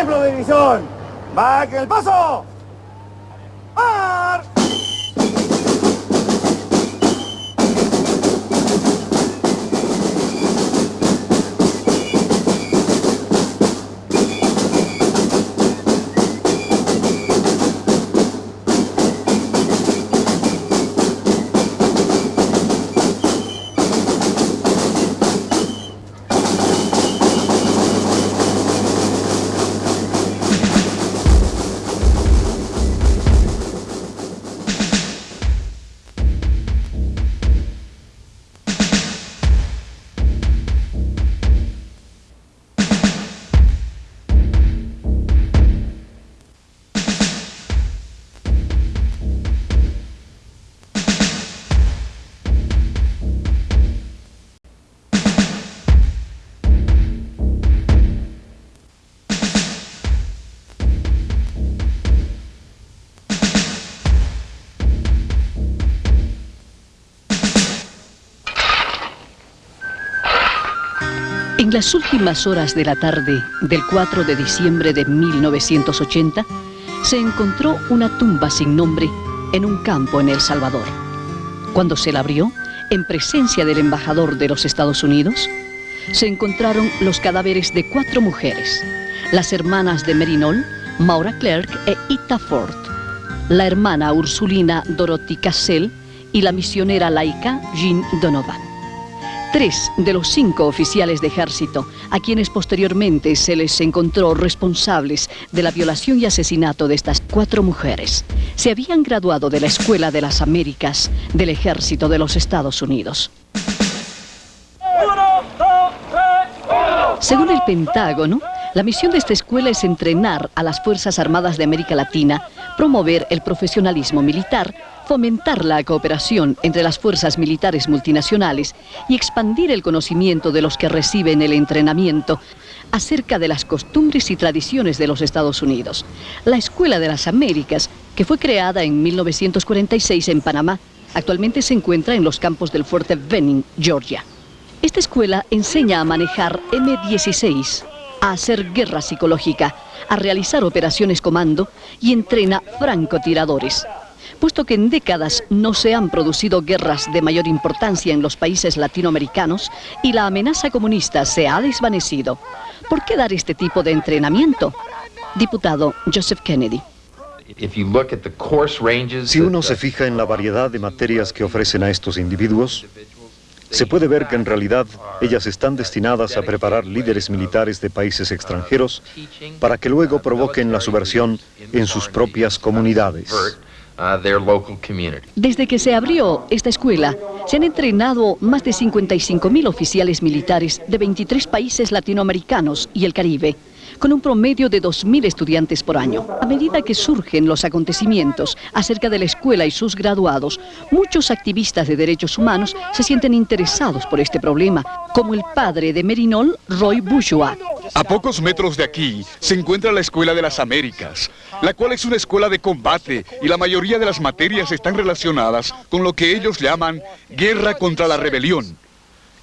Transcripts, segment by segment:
Templo de división. que el paso. ¡Mar! En las últimas horas de la tarde del 4 de diciembre de 1980, se encontró una tumba sin nombre en un campo en El Salvador. Cuando se la abrió, en presencia del embajador de los Estados Unidos, se encontraron los cadáveres de cuatro mujeres, las hermanas de Merinol, Maura Clerk e Ita Ford, la hermana ursulina Dorothy Cassell y la misionera laica Jean Donovan. Tres de los cinco oficiales de ejército, a quienes posteriormente se les encontró responsables de la violación y asesinato de estas cuatro mujeres, se habían graduado de la Escuela de las Américas del Ejército de los Estados Unidos. Según el Pentágono, la misión de esta escuela es entrenar a las Fuerzas Armadas de América Latina, promover el profesionalismo militar, fomentar la cooperación entre las fuerzas militares multinacionales y expandir el conocimiento de los que reciben el entrenamiento acerca de las costumbres y tradiciones de los Estados Unidos. La Escuela de las Américas, que fue creada en 1946 en Panamá, actualmente se encuentra en los campos del Fuerte Benning, Georgia. Esta escuela enseña a manejar M-16, a hacer guerra psicológica, a realizar operaciones comando y entrena francotiradores puesto que en décadas no se han producido guerras de mayor importancia en los países latinoamericanos y la amenaza comunista se ha desvanecido. ¿Por qué dar este tipo de entrenamiento? Diputado Joseph Kennedy. Si uno se fija en la variedad de materias que ofrecen a estos individuos, se puede ver que en realidad ellas están destinadas a preparar líderes militares de países extranjeros para que luego provoquen la subversión en sus propias comunidades. Desde que se abrió esta escuela, se han entrenado más de 55 mil oficiales militares de 23 países latinoamericanos y el Caribe con un promedio de 2.000 estudiantes por año. A medida que surgen los acontecimientos acerca de la escuela y sus graduados, muchos activistas de derechos humanos se sienten interesados por este problema, como el padre de Merinol, Roy Bourgeois. A pocos metros de aquí se encuentra la Escuela de las Américas, la cual es una escuela de combate y la mayoría de las materias están relacionadas con lo que ellos llaman guerra contra la rebelión.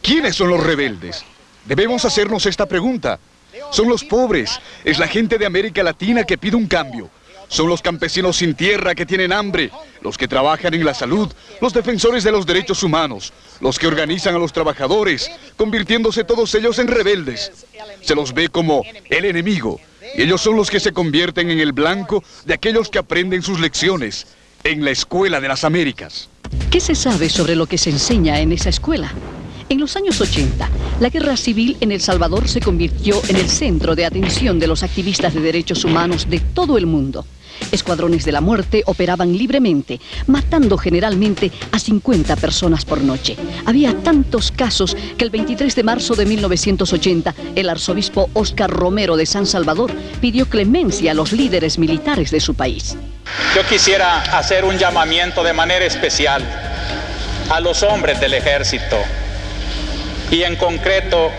¿Quiénes son los rebeldes? Debemos hacernos esta pregunta. Son los pobres, es la gente de América Latina que pide un cambio. Son los campesinos sin tierra que tienen hambre, los que trabajan en la salud, los defensores de los derechos humanos, los que organizan a los trabajadores, convirtiéndose todos ellos en rebeldes. Se los ve como el enemigo, y ellos son los que se convierten en el blanco de aquellos que aprenden sus lecciones en la Escuela de las Américas. ¿Qué se sabe sobre lo que se enseña en esa escuela? En los años 80, la guerra civil en El Salvador se convirtió en el centro de atención de los activistas de derechos humanos de todo el mundo. Escuadrones de la muerte operaban libremente, matando generalmente a 50 personas por noche. Había tantos casos que el 23 de marzo de 1980, el arzobispo Oscar Romero de San Salvador pidió clemencia a los líderes militares de su país. Yo quisiera hacer un llamamiento de manera especial a los hombres del ejército y en concreto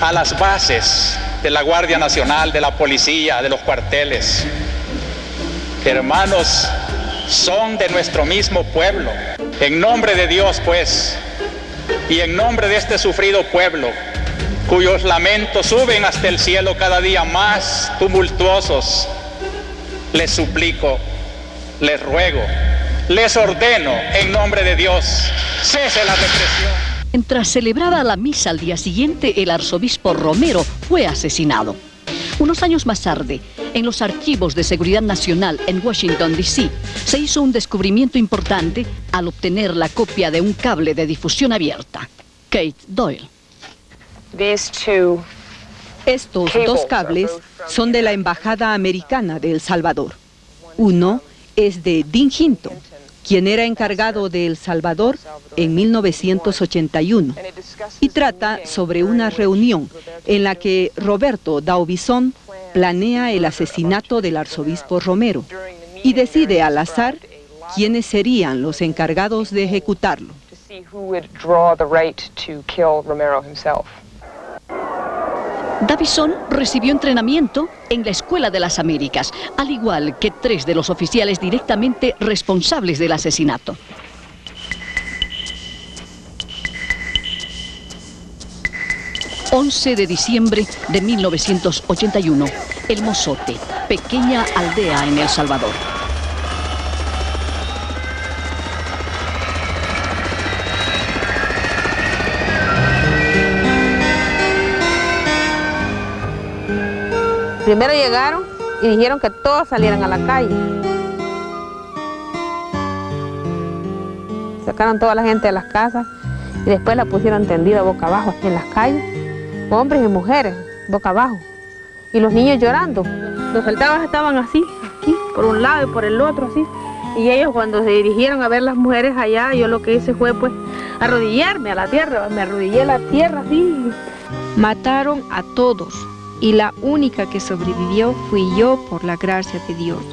a las bases de la Guardia Nacional, de la policía, de los cuarteles. Hermanos, son de nuestro mismo pueblo. En nombre de Dios, pues, y en nombre de este sufrido pueblo, cuyos lamentos suben hasta el cielo cada día más tumultuosos, les suplico, les ruego, les ordeno en nombre de Dios, cese la represión. Mientras celebraba la misa al día siguiente, el arzobispo Romero fue asesinado. Unos años más tarde, en los archivos de seguridad nacional en Washington, D.C., se hizo un descubrimiento importante al obtener la copia de un cable de difusión abierta. Kate Doyle. Estos dos cables son de la Embajada Americana de El Salvador. Uno es de Dean Hinton, quien era encargado de El Salvador en 1981, y trata sobre una reunión en la que Roberto Daubizón planea el asesinato del arzobispo Romero y decide al azar quiénes serían los encargados de ejecutarlo. Davison recibió entrenamiento en la Escuela de las Américas, al igual que tres de los oficiales directamente responsables del asesinato. ...11 de diciembre de 1981... ...El Mozote, pequeña aldea en El Salvador. Primero llegaron y dijeron que todos salieran a la calle. Sacaron toda la gente de las casas y después la pusieron tendida boca abajo en las calles, hombres y mujeres, boca abajo. Y los niños llorando. Los soldados estaban así, aquí, por un lado y por el otro, así. Y ellos cuando se dirigieron a ver las mujeres allá, yo lo que hice fue pues arrodillarme a la tierra, me arrodillé a la tierra así. Mataron a todos, y la única que sobrevivió fui yo por la gracia de Dios.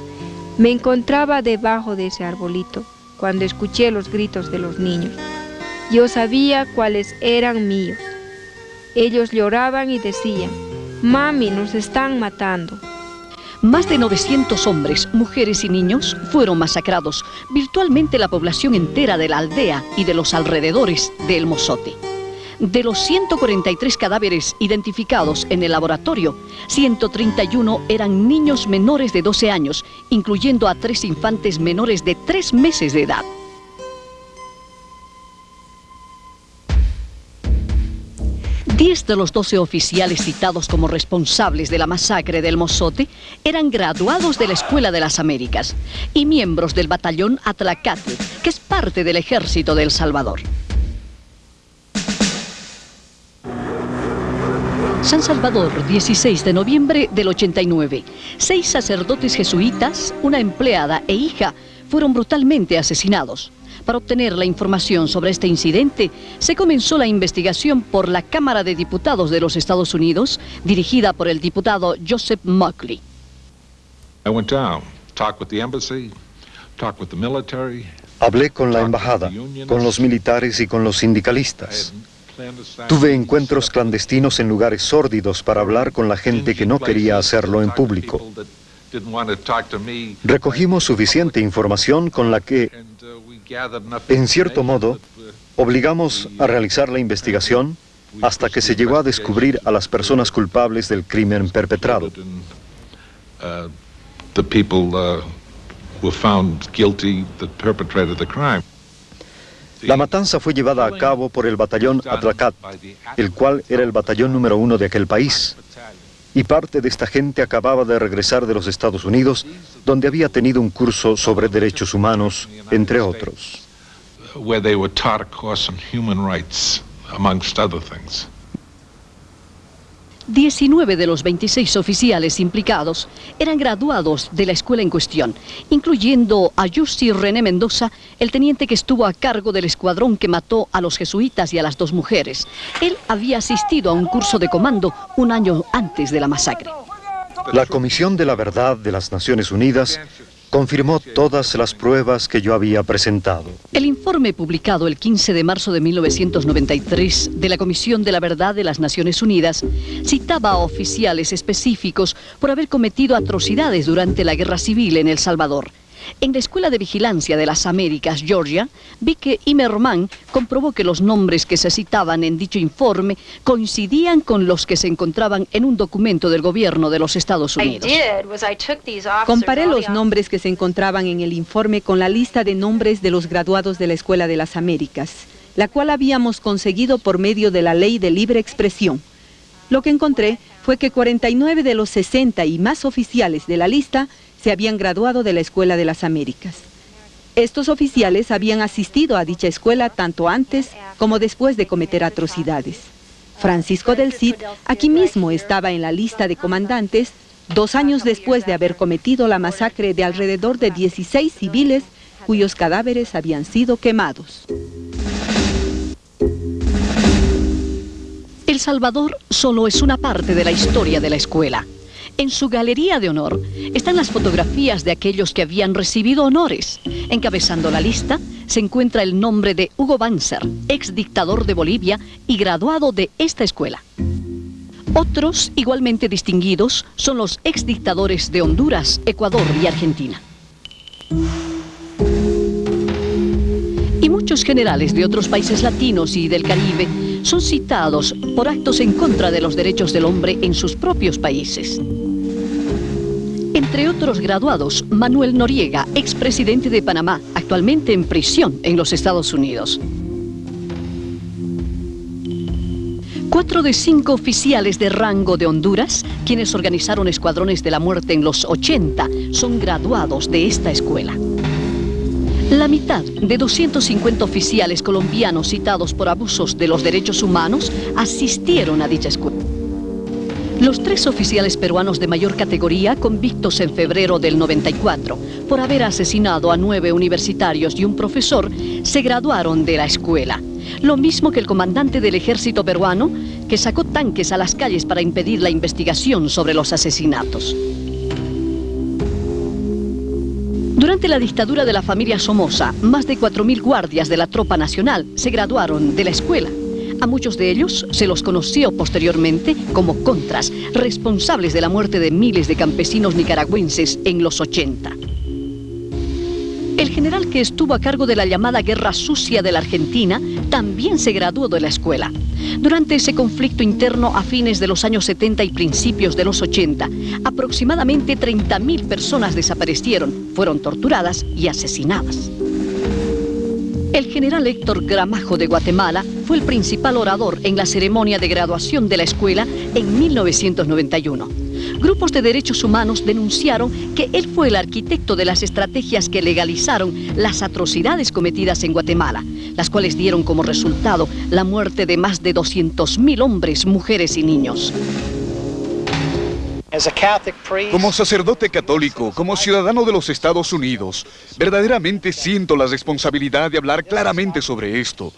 Me encontraba debajo de ese arbolito cuando escuché los gritos de los niños. Yo sabía cuáles eran míos. Ellos lloraban y decían, Mami, nos están matando. Más de 900 hombres, mujeres y niños fueron masacrados, virtualmente la población entera de la aldea y de los alrededores de El Mozote. De los 143 cadáveres identificados en el laboratorio, 131 eran niños menores de 12 años, incluyendo a tres infantes menores de 3 meses de edad. Diez de los 12 oficiales citados como responsables de la masacre del Mozote eran graduados de la Escuela de las Américas y miembros del batallón Atlacate, que es parte del ejército de El Salvador. San Salvador, 16 de noviembre del 89. Seis sacerdotes jesuitas, una empleada e hija fueron brutalmente asesinados. Para obtener la información sobre este incidente, se comenzó la investigación por la Cámara de Diputados de los Estados Unidos, dirigida por el diputado Joseph Muckley. Hablé con la embajada, con los militares y con los sindicalistas. Tuve encuentros clandestinos en lugares sórdidos para hablar con la gente que no quería hacerlo en público. Recogimos suficiente información con la que, en cierto modo, obligamos a realizar la investigación hasta que se llegó a descubrir a las personas culpables del crimen perpetrado. La matanza fue llevada a cabo por el batallón Atracat, el cual era el batallón número uno de aquel país. Y parte de esta gente acababa de regresar de los Estados Unidos, donde había tenido un curso sobre derechos humanos, entre otros. 19 de los 26 oficiales implicados eran graduados de la escuela en cuestión, incluyendo a Jussi René Mendoza, el teniente que estuvo a cargo del escuadrón que mató a los jesuitas y a las dos mujeres. Él había asistido a un curso de comando un año antes de la masacre. La Comisión de la Verdad de las Naciones Unidas confirmó todas las pruebas que yo había presentado. El informe publicado el 15 de marzo de 1993 de la Comisión de la Verdad de las Naciones Unidas citaba a oficiales específicos por haber cometido atrocidades durante la guerra civil en El Salvador. En la Escuela de Vigilancia de las Américas, Georgia, vi que Imerman comprobó que los nombres que se citaban en dicho informe coincidían con los que se encontraban en un documento del gobierno de los Estados Unidos. Comparé los nombres que se encontraban en el informe con la lista de nombres de los graduados de la Escuela de las Américas, la cual habíamos conseguido por medio de la Ley de Libre Expresión. Lo que encontré fue que 49 de los 60 y más oficiales de la lista se habían graduado de la Escuela de las Américas. Estos oficiales habían asistido a dicha escuela tanto antes como después de cometer atrocidades. Francisco del Cid aquí mismo estaba en la lista de comandantes dos años después de haber cometido la masacre de alrededor de 16 civiles cuyos cadáveres habían sido quemados. El Salvador solo es una parte de la historia de la escuela. En su galería de honor están las fotografías de aquellos que habían recibido honores. Encabezando la lista se encuentra el nombre de Hugo Banzer, ex dictador de Bolivia y graduado de esta escuela. Otros, igualmente distinguidos, son los ex dictadores de Honduras, Ecuador y Argentina. Y muchos generales de otros países latinos y del Caribe son citados por actos en contra de los derechos del hombre en sus propios países. Entre otros graduados, Manuel Noriega, expresidente de Panamá, actualmente en prisión en los Estados Unidos. Cuatro de cinco oficiales de rango de Honduras, quienes organizaron escuadrones de la muerte en los 80, son graduados de esta escuela. La mitad de 250 oficiales colombianos citados por abusos de los derechos humanos asistieron a dicha escuela. Los tres oficiales peruanos de mayor categoría, convictos en febrero del 94 por haber asesinado a nueve universitarios y un profesor, se graduaron de la escuela. Lo mismo que el comandante del ejército peruano, que sacó tanques a las calles para impedir la investigación sobre los asesinatos. Durante la dictadura de la familia Somoza, más de 4.000 guardias de la tropa nacional se graduaron de la escuela. A muchos de ellos se los conoció posteriormente como contras, responsables de la muerte de miles de campesinos nicaragüenses en los 80. El general que estuvo a cargo de la llamada Guerra Sucia de la Argentina también se graduó de la escuela. Durante ese conflicto interno a fines de los años 70 y principios de los 80, aproximadamente 30.000 personas desaparecieron, fueron torturadas y asesinadas. El general Héctor Gramajo de Guatemala fue el principal orador en la ceremonia de graduación de la escuela en 1991. Grupos de derechos humanos denunciaron que él fue el arquitecto de las estrategias que legalizaron las atrocidades cometidas en Guatemala, las cuales dieron como resultado la muerte de más de 200.000 hombres, mujeres y niños. Como sacerdote católico, como ciudadano de los Estados Unidos, verdaderamente siento la responsabilidad de hablar claramente sobre esto.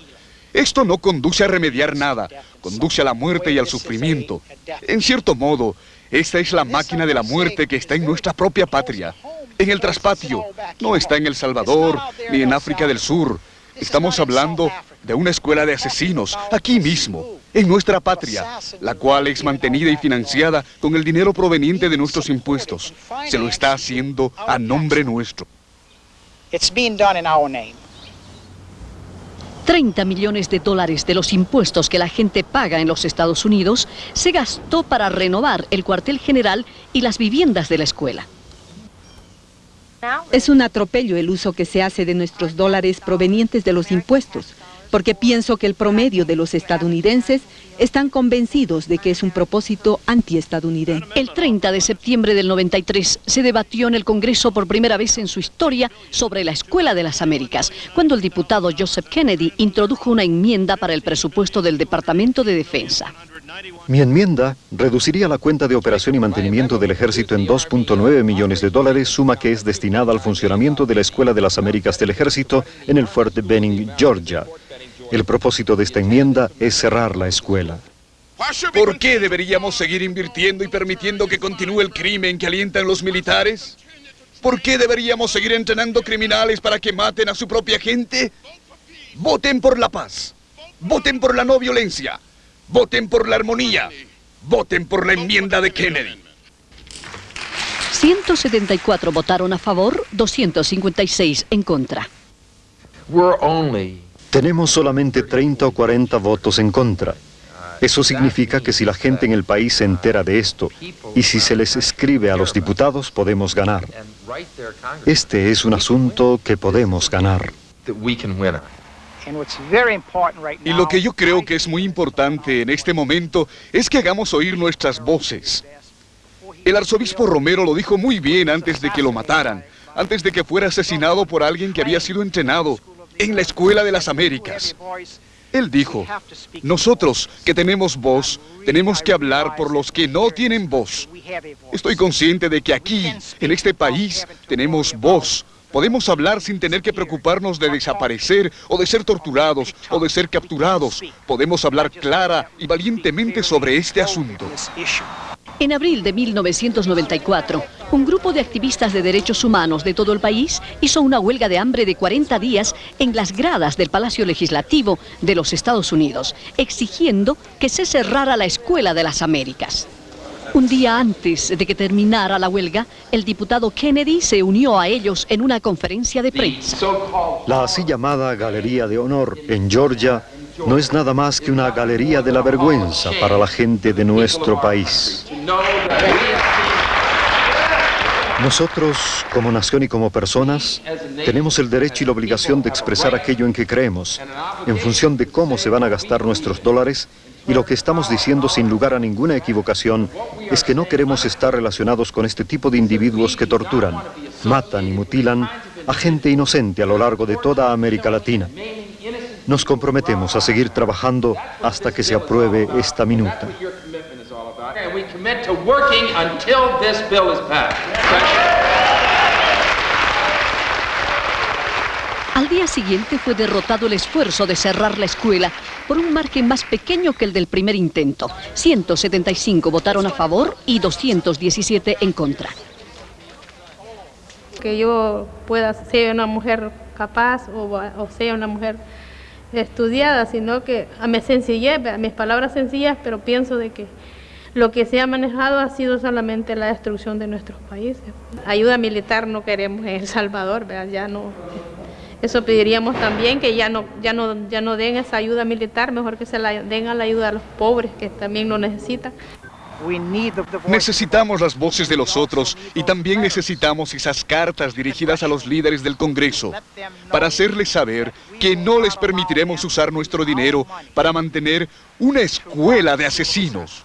Esto no conduce a remediar nada, conduce a la muerte y al sufrimiento. En cierto modo, esta es la máquina de la muerte que está en nuestra propia patria, en el traspatio. No está en El Salvador ni en África del Sur. Estamos hablando de una escuela de asesinos, aquí mismo, en nuestra patria, la cual es mantenida y financiada con el dinero proveniente de nuestros impuestos. Se lo está haciendo a nombre nuestro. 30 millones de dólares de los impuestos que la gente paga en los Estados Unidos se gastó para renovar el cuartel general y las viviendas de la escuela. Es un atropello el uso que se hace de nuestros dólares provenientes de los impuestos, porque pienso que el promedio de los estadounidenses están convencidos de que es un propósito antiestadounidense. El 30 de septiembre del 93 se debatió en el Congreso por primera vez en su historia sobre la Escuela de las Américas, cuando el diputado Joseph Kennedy introdujo una enmienda para el presupuesto del Departamento de Defensa. Mi enmienda reduciría la cuenta de operación y mantenimiento del ejército en 2.9 millones de dólares, suma que es destinada al funcionamiento de la Escuela de las Américas del Ejército en el fuerte Benning, Georgia. El propósito de esta enmienda es cerrar la escuela. ¿Por qué deberíamos seguir invirtiendo y permitiendo que continúe el crimen que alientan los militares? ¿Por qué deberíamos seguir entrenando criminales para que maten a su propia gente? Voten por la paz. Voten por la no violencia. Voten por la armonía. Voten por la enmienda de Kennedy. 174 votaron a favor, 256 en contra. Tenemos solamente 30 o 40 votos en contra. Eso significa que si la gente en el país se entera de esto y si se les escribe a los diputados, podemos ganar. Este es un asunto que podemos ganar. Y lo que yo creo que es muy importante en este momento es que hagamos oír nuestras voces. El arzobispo Romero lo dijo muy bien antes de que lo mataran, antes de que fuera asesinado por alguien que había sido entrenado en la Escuela de las Américas. Él dijo, nosotros que tenemos voz, tenemos que hablar por los que no tienen voz. Estoy consciente de que aquí, en este país, tenemos voz. Podemos hablar sin tener que preocuparnos de desaparecer o de ser torturados o de ser capturados. Podemos hablar clara y valientemente sobre este asunto. En abril de 1994, un grupo de activistas de derechos humanos de todo el país hizo una huelga de hambre de 40 días en las gradas del Palacio Legislativo de los Estados Unidos, exigiendo que se cerrara la Escuela de las Américas. Un día antes de que terminara la huelga, el diputado Kennedy se unió a ellos en una conferencia de prensa. La así llamada Galería de Honor en Georgia no es nada más que una galería de la vergüenza para la gente de nuestro país. Nosotros, como nación y como personas, tenemos el derecho y la obligación de expresar aquello en que creemos, en función de cómo se van a gastar nuestros dólares, y lo que estamos diciendo sin lugar a ninguna equivocación es que no queremos estar relacionados con este tipo de individuos que torturan, matan y mutilan a gente inocente a lo largo de toda América Latina. Nos comprometemos a seguir trabajando hasta que se apruebe esta minuta. Al día siguiente fue derrotado el esfuerzo de cerrar la escuela por un margen más pequeño que el del primer intento. 175 votaron a favor y 217 en contra. Que yo pueda ser una mujer capaz o, sea una mujer estudiada, sino que a mi sencillez, a mis palabras sencillas, pero pienso de que lo que se ha manejado ha sido solamente la destrucción de nuestros países. Ayuda militar no queremos en El Salvador, ya no. Eso pediríamos también que ya no, ya no, ya no den esa ayuda militar, mejor que se la den a la ayuda a los pobres que también lo necesitan. Necesitamos las voces de los otros y también necesitamos esas cartas dirigidas a los líderes del Congreso para hacerles saber que no les permitiremos usar nuestro dinero para mantener una escuela de asesinos.